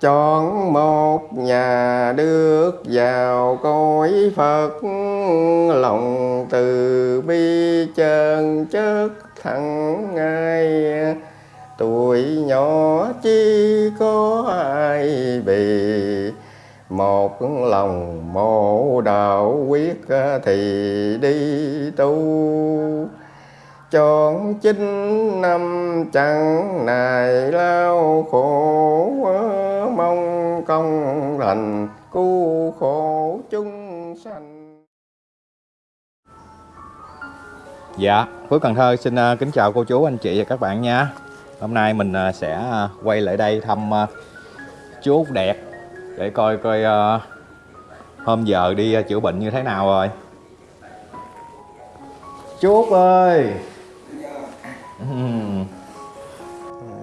chọn một nhà được vào cõi Phật, lòng từ bi chân chất thẳng ngay. Tuổi nhỏ chi có ai bị một lòng mộ đạo quyết thì đi tu chọn chín năm chẳng nài lao khổ mong công lành cứu khổ chúng sanh. Dạ, Phước Cần Thơ xin uh, kính chào cô chú, anh chị và các bạn nha. Hôm nay mình uh, sẽ uh, quay lại đây thăm chú Út Đẹp Để coi coi hôm giờ đi chữa bệnh như thế nào rồi. Chú Út ơi.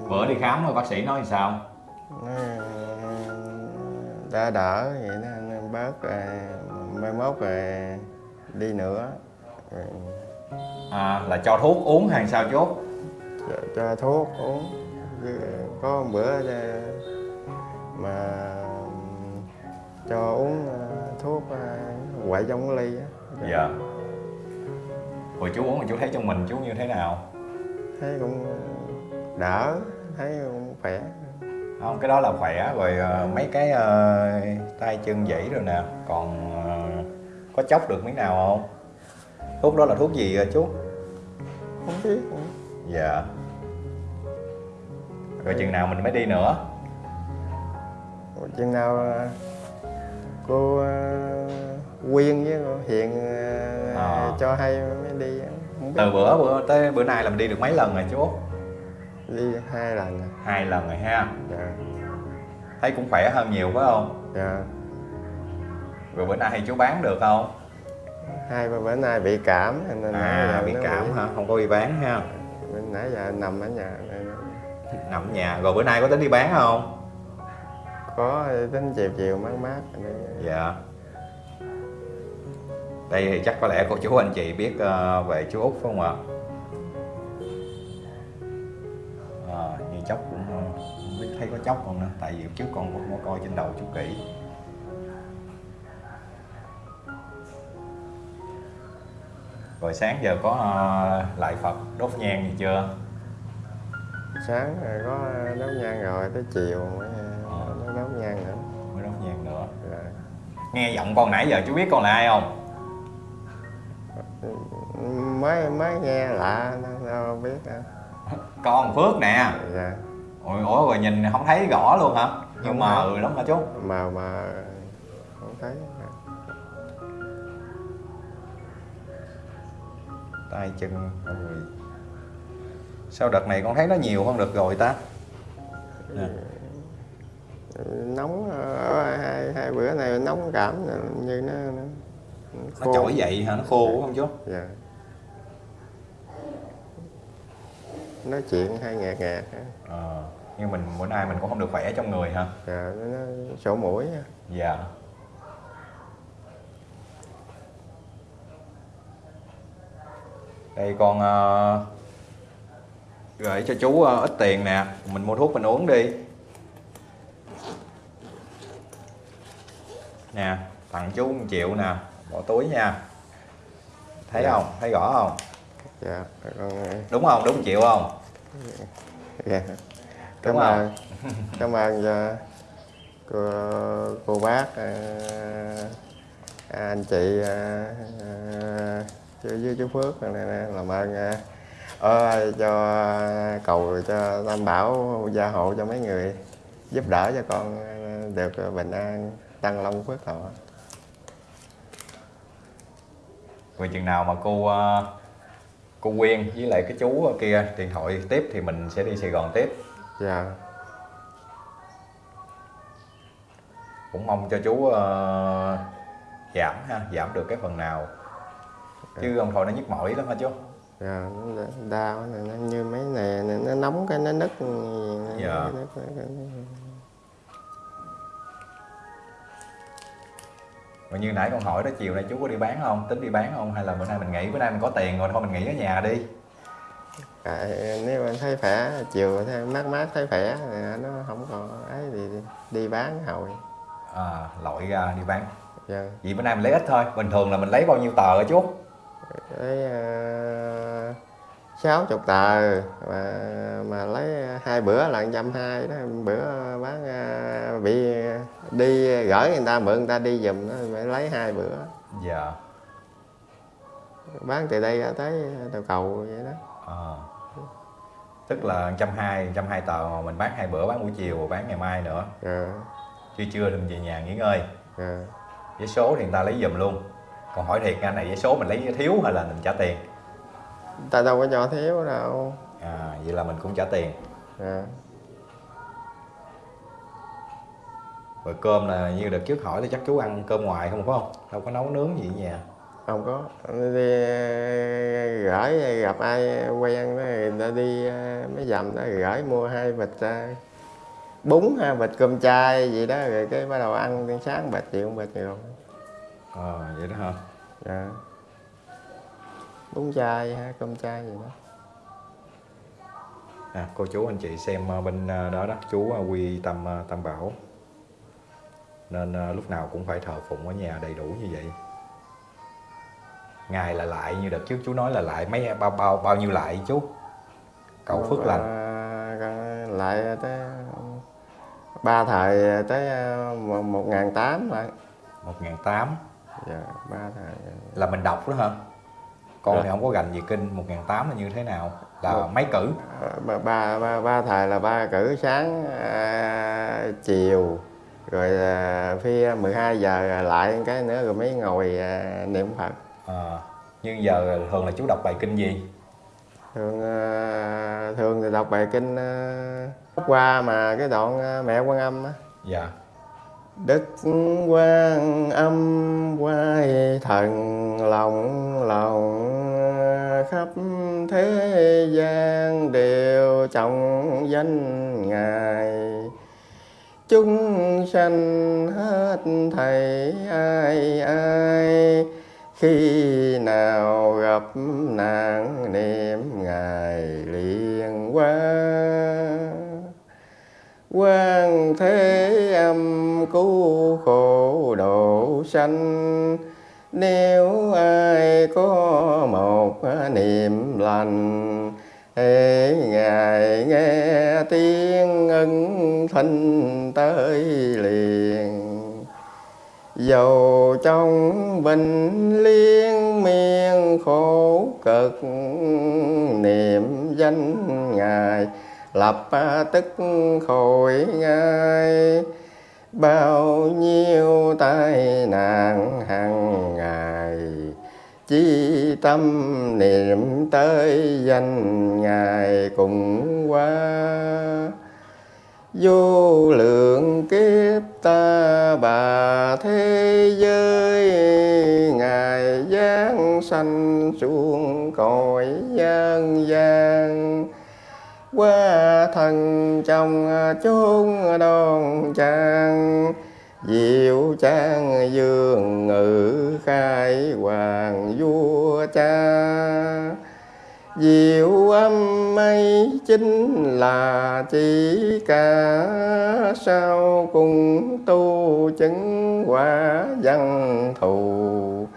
Bữa đi khám rồi bác sĩ nói sao? Đã đỡ vậy nó, nó bớt rồi mai mốt rồi đi nữa rồi À, là cho thuốc uống hay sao chú Út? cho, cho thuốc uống có một bữa mà cho uống ờ, thuốc quậy trong cái ly á Dạ Rồi chú uống rồi chú thấy trong mình chú như thế nào? Thấy cũng đỡ thấy cũng khỏe. Không cái đó là khỏe rồi ờ, mấy cái ờ, tay chân dãy rồi nè. Còn ờ, có chốc được miếng nào không? Thuốc đó là thuốc gì chú? Không biết dạ. Rồi chừng nào mình mới đi nữa? Ủa, chừng nào cô Quyên với cô Hiền À. cho hay mới đi từ bữa bữa tới bữa nay là mình đi được mấy lần rồi chú đi hai lần rồi. hai lần rồi ha. Dạ. Thấy cũng khỏe hơn nhiều phải không? Dạ. Rồi bữa nay thì chú bán được không? Hai bữa nay bị cảm nên à bị cảm hả? Không có đi bán ha. Bên nãy giờ nằm ở nhà nên nằm ở nhà. Rồi bữa nay có tính đi bán không? Có tính chiều chiều mát mát. Dạ Đây thì chắc có lẽ cô chú anh chị biết ờ, về chú Út phải không ạ? À, như chốc cũng ờ, không biết thấy có chốc không nữa Tại vì trước con cũng có coi trên đầu chú kỹ Rồi sáng giờ có lại Phật đốt nhang gì chưa? sáng rồi có đốt nhang rồi tới chiều mới đốt nhang nữa Mới đốt nhang nữa rồi. Nghe giọng con nãy giờ chú biết con là ai không? Mới mới nghe lạ đâu biết nữa. Con Phước nè dạ Ủa, ủa rồi nhìn không thấy rõ luôn hả? Nhưng mờ thấy. lắm hả chú? mà mà không thấy tay chân rồi sao đợt này con thấy nó nhiều hơn đợt rồi ta Nè. nóng ờ, hai hai bữa này nóng cảm như nó nó, trỗi dậy hả? Nó khô đúng không chú? Dạ. Nói chuyện hay nghẹt á. ờ nhưng mình bữa nay mình cũng không được khỏe trong người hả? Dạ nó, nó sổ mũi dạ. Đây con ờ, gửi cho chú ờ, ít tiền nè. Mình mua thuốc mình uống đi. Nè tặng chú 1 triệu nè bỏ túi nha. Thấy Dạ. không? Thấy rõ không? Dạ con đúng không? Đúng 1 triệu không? Dạ. Cảm Đúng ơn. Cảm ơn cho cô cô bác ờ, anh chị ờ, chú với chú Phước này, này, làm ơn ờ, ờ, cho cầu cho Tam Bảo gia hộ cho mấy người giúp đỡ cho con ờ, được bình an tăng long phước thọ rồi chừng nào mà cô ờ, cô Quyên với lại cái chú kia điện thoại tiếp thì mình sẽ đi Sài Gòn tiếp. Dạ. Cũng mong cho chú ờ, giảm ha giảm được cái phần nào. Chứ ông thôi nó nhức mỏi lắm hả chú? Dạ nó đau nó như mấy nè này, nó nóng cái nó nứt. Dạ. nó Rồi như nãy con hỏi đó chiều nay chú có đi bán không? Tính đi bán không? Hay là bữa nay mình nghỉ? Bữa nay mình có tiền rồi thôi mình nghỉ ở nhà đi. Tại nếu anh thấy khỏe chiều thấy mát mát thấy khỏe nó không còn ấy thì đi bán hồi. À, lội ra đi bán. Dạ. vậy bữa nay mình lấy ít thôi bình thường là mình lấy bao nhiêu tờ hả chú? Lấy sáu chục tờ. Mà mà lấy hai bữa là trăm hai đó. Bữa bán à, bị đi gửi người ta mượn người ta đi giùm nó phải lấy hai bữa. Dạ. Bán từ đây ra tới đầu cầu vậy đó. À. tức là trăm hai trăm hai tờ mà mình bán hai bữa bán buổi chiều bán ngày mai nữa. Rồi trưa trưa thì mình về nhà nghỉ ngơi. Rồi giấy số thì người ta lấy giùm luôn. Còn hỏi thiệt anh này giấy số mình lấy thiếu hay là mình trả tiền ta đâu có cho thiếu đâu à vậy là mình cũng trả tiền. À. rồi cơm là như đợt trước hỏi thì chắc chú ăn cơm ngoài không phải không? Đâu có nấu nướng gì ở nhà. Không có. Đi gửi gặp ai quen đó, người ta đi ờ, mấy dầm đó gửi mua hai bịch bún hai bịch cơm chay gì đó rồi cái bắt đầu ăn sáng bịch chiều bịch rồi ờ vậy đó hả? À. bún chay ha cơm chay gì đó. À, cô chú anh chị xem ờ, bên ờ, đó đó chú ờ, quy tâm tam bảo. Nên lúc nào cũng phải thờ phụng ở nhà đầy đủ như vậy. Ngày là lại như đợt trước chú nói là lại mấy bao bao bao nhiêu lại chú? Cầu phước lành. À, lại tới ba thời tới một một ngàn tám lại. Một ngàn tám? Dạ ba thời là mình đọc đó hả con thì không có gành gì kinh một ngàn tám là như thế nào? Là Một- mấy cử? Ờ, ba ba ba, ba thời là ba cử sáng à, chiều rồi à, phi 12 giờ lại cái nữa rồi mới ngồi à, niệm phật. À, nhưng giờ thường là chú đọc bài kinh gì? Thường à, thường thì đọc bài kinh à, qua mà cái đoạn à, mẹ quan âm á. Dạ. Đức quan âm quay thần lòng khắp thế gian đều trọng danh Ngài. Chúng sanh hết thầy ai ai, Khi nào gặp nạn niệm Ngài liền qua. Quan thế âm cứu khổ độ sanh nếu ai có một niệm lành hễ ngài nghe tiếng ân thanh tới liền. Dầu trong bình liên miên khổ cực, niệm danh ngài lập tức khỏi ngay bao nhiêu tai nạn hàng ngày, chi tâm niệm tới danh ngài cùng qua. Vô lượng kiếp ta bà thế giới, ngài giáng sanh xuống cõi gian gian qua thần trong à, chốn đoan trang diệu trang dương ngự khai hoàng vua cha. Diệu âm mây chính là chỉ cả sao cùng tu chứng quả văn thù?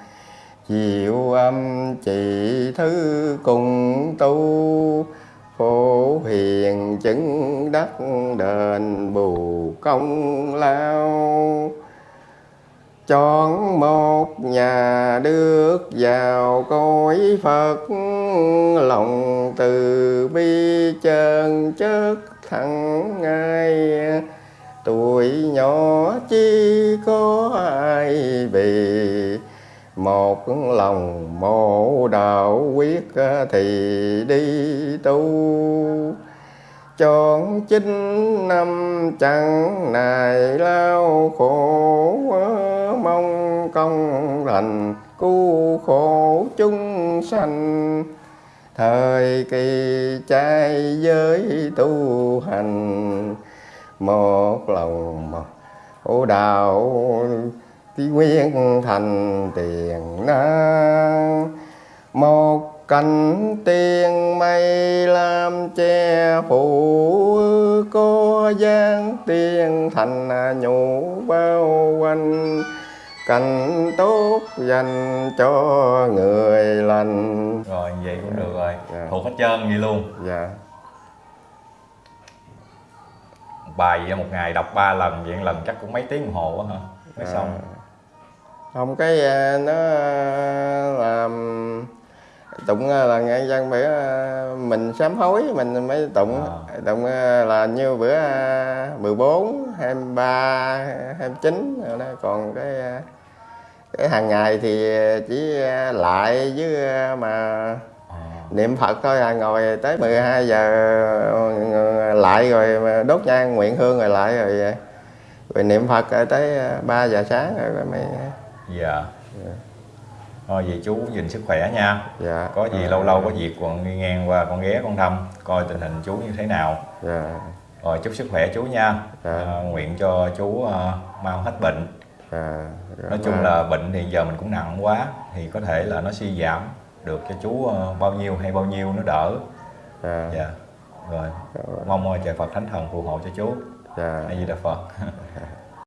Diệu âm chỉ thứ cùng tu. Đền bù công lao. Chọn một nhà được vào cõi Phật, lòng từ bi chân chất thẳng ngay tuổi nhỏ chi có ai vì một lòng mộ đạo quyết thì đi tu chọn chín năm chẳng nài lao khổ mong công lành, cứu khổ chúng sanh. Thời kỳ trai giới tu hành, một lòng một đạo tí nguyên thành tiền năng một cánh tiên mây làm che phủ có gian tiên thành nhủ bao quanh. Cảnh tốt dành cho người lành. Rồi vậy cũng được rồi. Dạ. thuộc hết trơn vậy luôn. Dạ. Bài vậy một ngày đọc ba lần vậy lần chắc cũng mấy tiếng đồng hồ quá hả? Mới À. xong. Không cái à, nó à, làm tụng à, là nghe dân bữa à, mình sám hối mình mới tụng À. tụng à, là như bữa à, 14 23 29 rồi đó còn cái cái hàng ngày thì chỉ lại với mà à. niệm Phật thôi à ngồi tới 12 giờ lại rồi đốt nhang nguyện hương rồi lại rồi rồi niệm Phật tới 3 giờ sáng rồi, mới dạ thôi vậy chú gìn sức khỏe nha. Dạ. Có gì lâu lâu có việc còn đi ngang qua con ghé con thăm coi tình hình chú như thế nào. Dạ. Rồi chúc sức khỏe chú nha. Dạ. à, nguyện cho chú à, mau hết bệnh. Dạ. Nói chung là bệnh thì giờ mình cũng nặng quá thì có thể là nó suy giảm được cho chú ờ, bao nhiêu hay bao nhiêu nó đỡ. Dạ. Dạ. Rồi mong trời Phật thánh thần phù hộ cho chú. Dạ. A di đà Phật